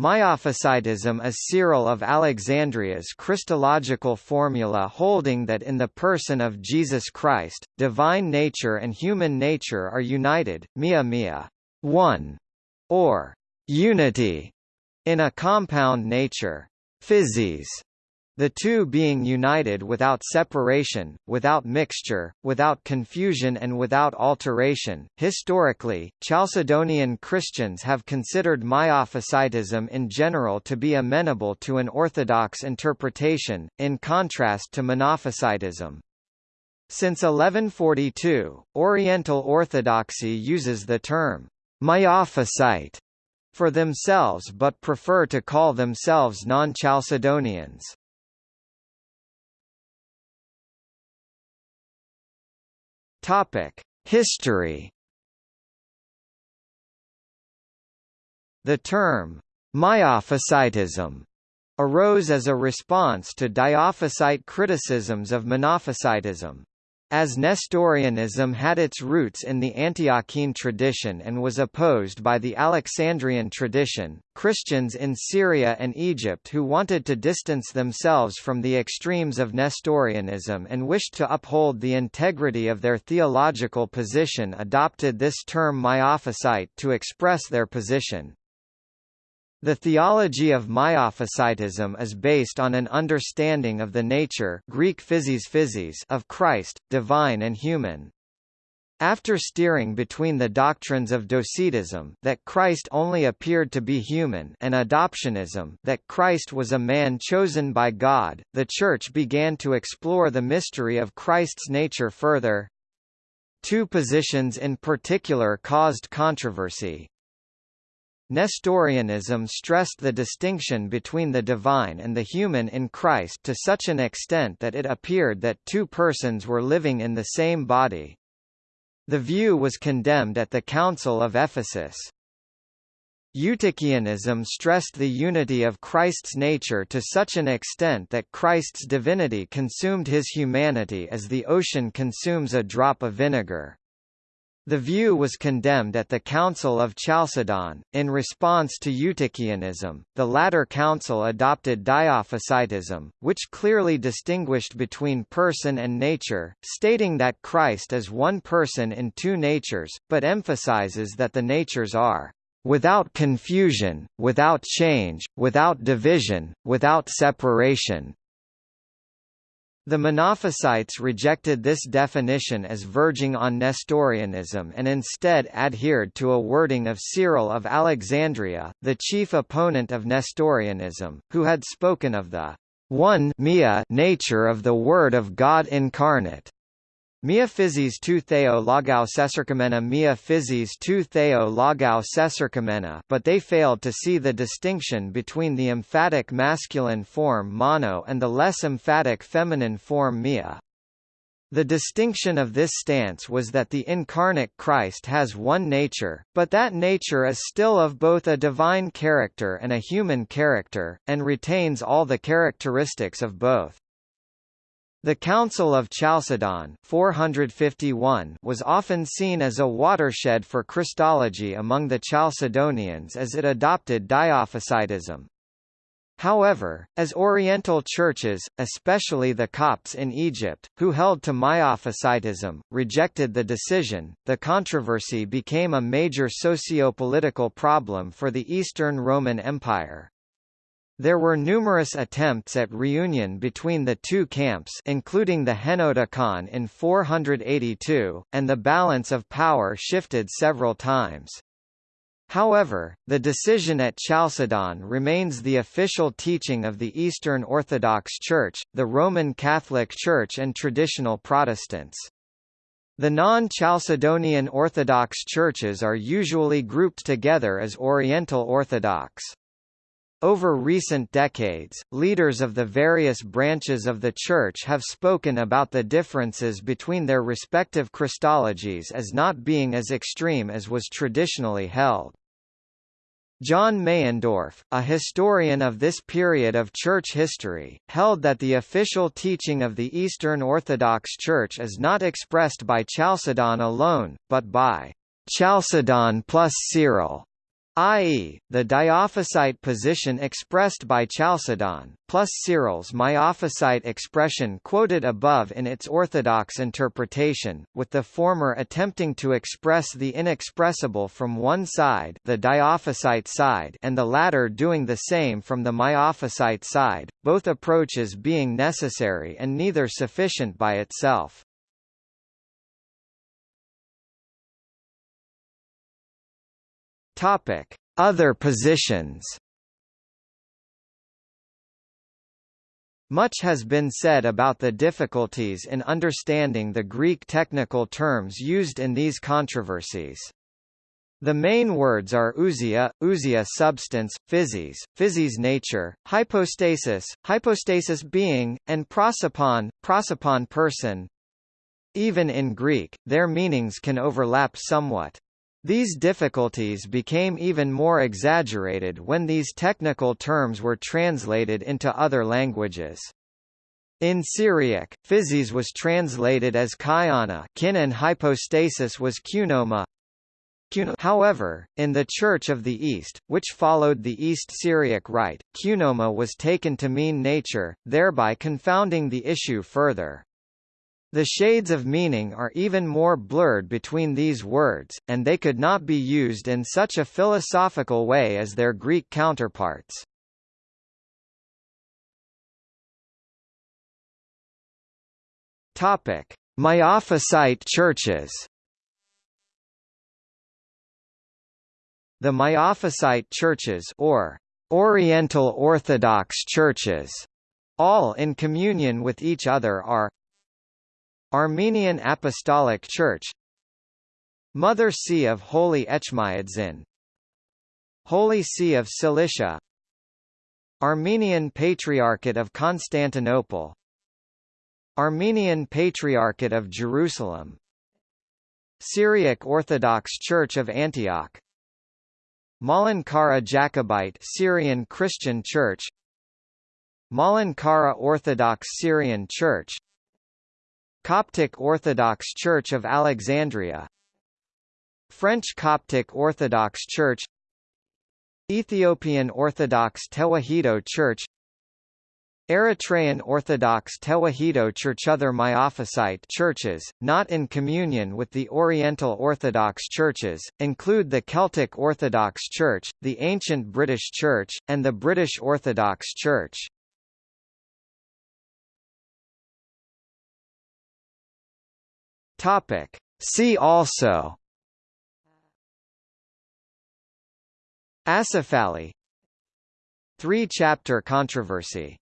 Miaphysitism is Cyril of Alexandria's Christological formula holding that in the person of Jesus Christ, divine nature and human nature are united, mia mia, one, or unity, in a compound nature, physis, the two being united without separation, without mixture, without confusion and without alteration. Historically, Chalcedonian Christians have considered Miaphysitism in general to be amenable to an orthodox interpretation, in contrast to Monophysitism. Since 1142, Oriental Orthodoxy uses the term Miaphysite for themselves but prefer to call themselves non-Chalcedonians. Topic: History. The term Miaphysitism arose as a response to Diophysite criticisms of Monophysitism. As Nestorianism had its roots in the Antiochene tradition and was opposed by the Alexandrian tradition, Christians in Syria and Egypt who wanted to distance themselves from the extremes of Nestorianism and wished to uphold the integrity of their theological position adopted this term Miaphysite to express their position. The theology of Miaphysitism is based on an understanding of the nature Greek physis physis of Christ, divine and human. After steering between the doctrines of Docetism that Christ only appeared to be human and adoptionism that Christ was a man chosen by God, the Church began to explore the mystery of Christ's nature further. Two positions in particular caused controversy. Nestorianism stressed the distinction between the divine and the human in Christ to such an extent that it appeared that two persons were living in the same body. The view was condemned at the Council of Ephesus. Eutychianism stressed the unity of Christ's nature to such an extent that Christ's divinity consumed his humanity as the ocean consumes a drop of vinegar. The view was condemned at the Council of Chalcedon. In response to Eutychianism, the latter council adopted Diophysitism, which clearly distinguished between person and nature, stating that Christ is one person in two natures, but emphasizes that the natures are without confusion, without change, without division, without separation, the Monophysites rejected this definition as verging on Nestorianism and instead adhered to a wording of Cyril of Alexandria, the chief opponent of Nestorianism, who had spoken of the one nature of the Word of God incarnate. Mia physis tu theo logou sesercamena mia physis tu theo logou sesercamena but they failed to see the distinction between the emphatic masculine form mono and the less emphatic feminine form mia. The distinction of this stance was that the incarnate Christ has one nature, but that nature is still of both a divine character and a human character, and retains all the characteristics of both. The Council of Chalcedon 451 was often seen as a watershed for Christology among the Chalcedonians as it adopted Diophysitism. However, as Oriental churches, especially the Copts in Egypt, who held to Miaphysitism, rejected the decision, the controversy became a major socio-political problem for the Eastern Roman Empire. There were numerous attempts at reunion between the two camps including the Henoticon in 482, and the balance of power shifted several times. However, the decision at Chalcedon remains the official teaching of the Eastern Orthodox Church, the Roman Catholic Church and traditional Protestants. The non-Chalcedonian Orthodox churches are usually grouped together as Oriental Orthodox. Over recent decades, leaders of the various branches of the Church have spoken about the differences between their respective Christologies as not being as extreme as was traditionally held. John Meyendorff, a historian of this period of church history, held that the official teaching of the Eastern Orthodox Church is not expressed by Chalcedon alone, but by Chalcedon plus Cyril i.e., the diophysite position expressed by Chalcedon, plus Cyril's miaphysite expression quoted above in its orthodox interpretation, with the former attempting to express the inexpressible from one side the diophysite side and the latter doing the same from the miaphysite side, both approaches being necessary and neither sufficient by itself. Topic: Other positions. Much has been said about the difficulties in understanding the Greek technical terms used in these controversies. The main words are ousia, ousia substance, physis, physis nature, hypostasis, hypostasis being, and prosopon, prosopon person. Even in Greek, their meanings can overlap somewhat. These difficulties became even more exaggerated when these technical terms were translated into other languages. In Syriac, physis was translated as kyana kin and hypostasis was qnoma. However, in the Church of the East, which followed the East Syriac Rite, qnoma was taken to mean nature, thereby confounding the issue further. The shades of meaning are even more blurred between these words, and they could not be used in such a philosophical way as their Greek counterparts. Topic: Miaphysite churches. The Miaphysite churches or Oriental Orthodox churches, all in communion with each other are Armenian Apostolic Church Mother See of Holy Etchmiadzin Holy See of Cilicia Armenian Patriarchate of Constantinople Armenian Patriarchate of Jerusalem Syriac Orthodox Church of Antioch Malankara Jacobite Syrian Christian Church Malankara Orthodox Syrian Church Coptic Orthodox Church of Alexandria. French Coptic Orthodox Church. Ethiopian Orthodox Tewahedo Church. Eritrean Orthodox Tewahedo Church. Other Miaphysite churches, not in communion with the Oriental Orthodox churches, include the Celtic Orthodox Church, the Ancient British Church, and the British Orthodox Church. Topic. See also. Acephali Three-chapter controversy